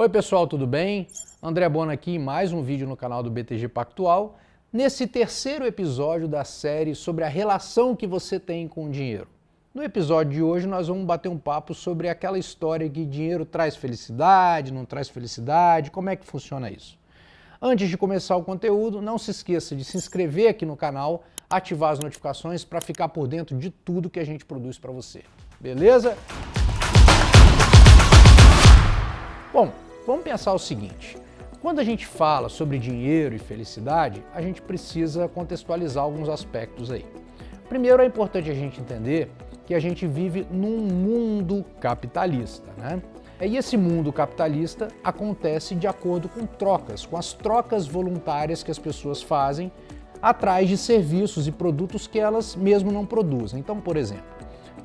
Oi pessoal, tudo bem? André Bona aqui em mais um vídeo no canal do BTG Pactual, nesse terceiro episódio da série sobre a relação que você tem com o dinheiro. No episódio de hoje nós vamos bater um papo sobre aquela história que dinheiro traz felicidade, não traz felicidade, como é que funciona isso. Antes de começar o conteúdo, não se esqueça de se inscrever aqui no canal, ativar as notificações para ficar por dentro de tudo que a gente produz para você. Beleza? Bom, Vamos pensar o seguinte, quando a gente fala sobre dinheiro e felicidade, a gente precisa contextualizar alguns aspectos aí. Primeiro é importante a gente entender que a gente vive num mundo capitalista, né? E esse mundo capitalista acontece de acordo com trocas, com as trocas voluntárias que as pessoas fazem atrás de serviços e produtos que elas mesmo não produzem. Então, por exemplo,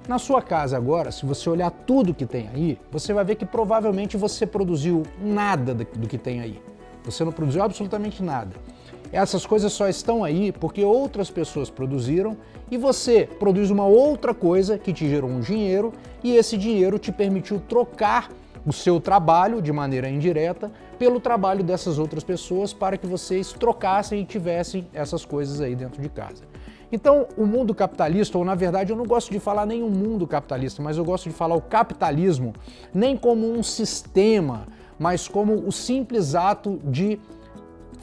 na sua casa agora, se você olhar tudo que tem aí, você vai ver que provavelmente você produziu nada do que tem aí. Você não produziu absolutamente nada. Essas coisas só estão aí porque outras pessoas produziram e você produz uma outra coisa que te gerou um dinheiro e esse dinheiro te permitiu trocar o seu trabalho de maneira indireta pelo trabalho dessas outras pessoas para que vocês trocassem e tivessem essas coisas aí dentro de casa. Então, o mundo capitalista, ou na verdade eu não gosto de falar nem o mundo capitalista, mas eu gosto de falar o capitalismo nem como um sistema, mas como o simples ato de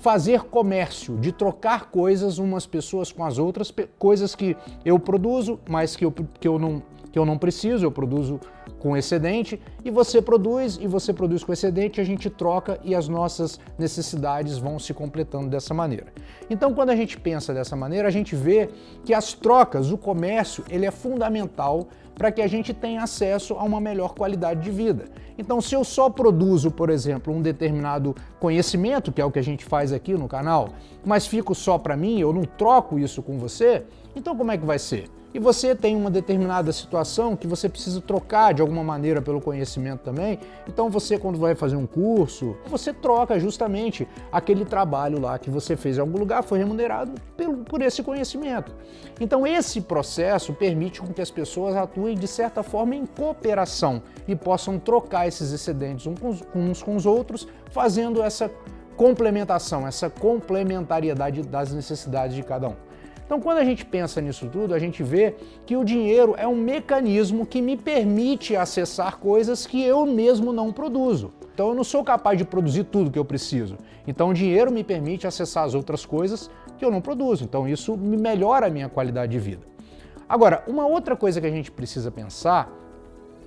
fazer comércio, de trocar coisas umas pessoas com as outras, coisas que eu produzo, mas que eu, que eu, não, que eu não preciso, eu produzo com excedente, e você produz, e você produz com excedente, a gente troca e as nossas necessidades vão se completando dessa maneira. Então, quando a gente pensa dessa maneira, a gente vê que as trocas, o comércio, ele é fundamental para que a gente tenha acesso a uma melhor qualidade de vida. Então, se eu só produzo, por exemplo, um determinado conhecimento, que é o que a gente faz aqui no canal, mas fico só para mim, eu não troco isso com você, então como é que vai ser? E você tem uma determinada situação que você precisa trocar de alguma maneira pelo conhecimento também, então você quando vai fazer um curso, você troca justamente aquele trabalho lá que você fez em algum lugar, foi remunerado pelo, por esse conhecimento. Então esse processo permite que as pessoas atuem de certa forma em cooperação e possam trocar esses excedentes uns com os outros, fazendo essa complementação, essa complementariedade das necessidades de cada um. Então, quando a gente pensa nisso tudo, a gente vê que o dinheiro é um mecanismo que me permite acessar coisas que eu mesmo não produzo. Então, eu não sou capaz de produzir tudo que eu preciso. Então, o dinheiro me permite acessar as outras coisas que eu não produzo. Então, isso me melhora a minha qualidade de vida. Agora, uma outra coisa que a gente precisa pensar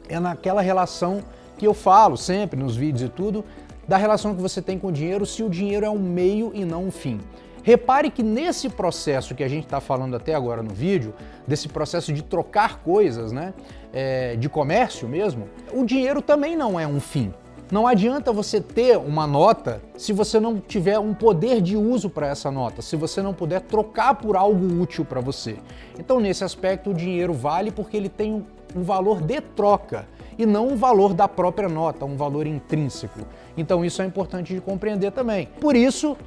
é naquela relação que eu falo sempre nos vídeos e tudo, da relação que você tem com o dinheiro, se o dinheiro é um meio e não um fim. Repare que nesse processo que a gente está falando até agora no vídeo, desse processo de trocar coisas, né, é, de comércio mesmo, o dinheiro também não é um fim. Não adianta você ter uma nota se você não tiver um poder de uso para essa nota, se você não puder trocar por algo útil para você. Então, nesse aspecto, o dinheiro vale porque ele tem um valor de troca e não um valor da própria nota, um valor intrínseco. Então, isso é importante de compreender também. Por isso,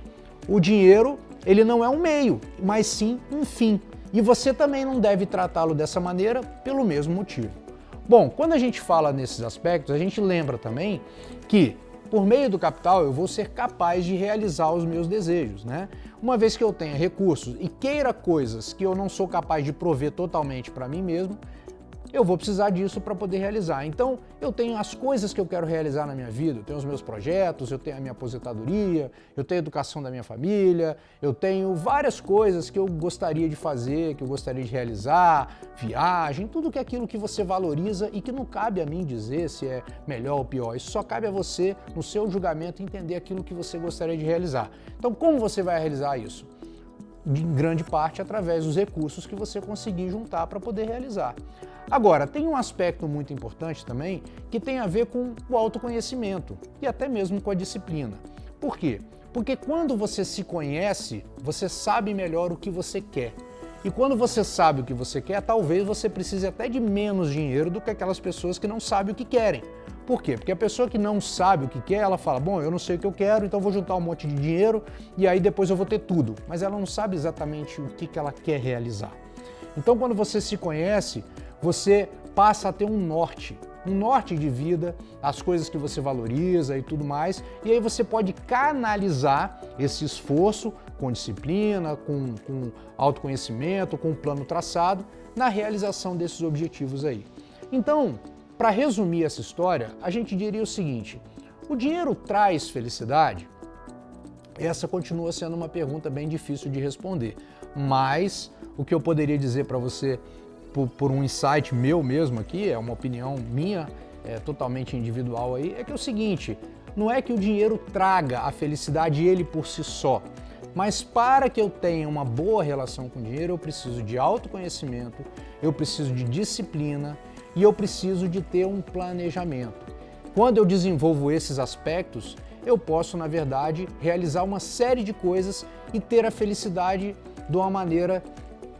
o dinheiro ele não é um meio, mas sim um fim. E você também não deve tratá-lo dessa maneira pelo mesmo motivo. Bom, quando a gente fala nesses aspectos, a gente lembra também que por meio do capital eu vou ser capaz de realizar os meus desejos, né? Uma vez que eu tenha recursos e queira coisas que eu não sou capaz de prover totalmente para mim mesmo, eu vou precisar disso para poder realizar. Então, eu tenho as coisas que eu quero realizar na minha vida, eu tenho os meus projetos, eu tenho a minha aposentadoria, eu tenho a educação da minha família, eu tenho várias coisas que eu gostaria de fazer, que eu gostaria de realizar, viagem, tudo que é aquilo que você valoriza e que não cabe a mim dizer se é melhor ou pior. Isso só cabe a você, no seu julgamento, entender aquilo que você gostaria de realizar. Então, como você vai realizar isso? Em grande parte através dos recursos que você conseguir juntar para poder realizar. Agora, tem um aspecto muito importante também que tem a ver com o autoconhecimento e até mesmo com a disciplina. Por quê? Porque quando você se conhece, você sabe melhor o que você quer. E quando você sabe o que você quer, talvez você precise até de menos dinheiro do que aquelas pessoas que não sabem o que querem. Por quê? Porque a pessoa que não sabe o que quer, ela fala, bom, eu não sei o que eu quero, então vou juntar um monte de dinheiro e aí depois eu vou ter tudo. Mas ela não sabe exatamente o que, que ela quer realizar. Então quando você se conhece, você passa a ter um norte. um norte de vida, as coisas que você valoriza e tudo mais, e aí você pode canalizar esse esforço com disciplina, com, com autoconhecimento, com um plano traçado, na realização desses objetivos aí. Então, para resumir essa história, a gente diria o seguinte, o dinheiro traz felicidade? Essa continua sendo uma pergunta bem difícil de responder, mas o que eu poderia dizer para você por, por, um insight meu mesmo aqui, é uma opinião minha, é totalmente individual aí, é que é o seguinte, não é que o dinheiro traga a felicidade ele por si só, mas para que eu tenha uma boa relação com o dinheiro, eu preciso de autoconhecimento, eu preciso de disciplina e eu preciso de ter um planejamento. Quando eu desenvolvo esses aspectos, eu posso, na verdade, realizar uma série de coisas e ter a felicidade de uma maneira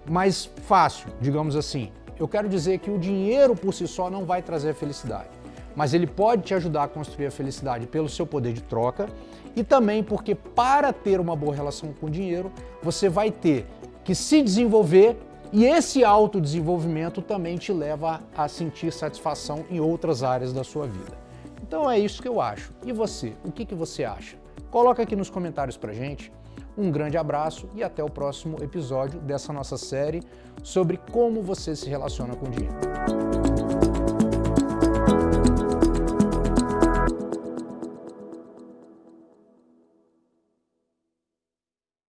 mais fácil, digamos assim. Eu quero dizer que o dinheiro por si só não vai trazer a felicidade, mas ele pode te ajudar a construir a felicidade pelo seu poder de troca e também porque para ter uma boa relação com o dinheiro, você vai ter que se desenvolver e esse autodesenvolvimento também te leva a sentir satisfação em outras áreas da sua vida. Então é isso que eu acho. E você? O que, que você acha? Coloca aqui nos comentários pra gente. Um grande abraço e até o próximo episódio dessa nossa série sobre como você se relaciona com o dinheiro.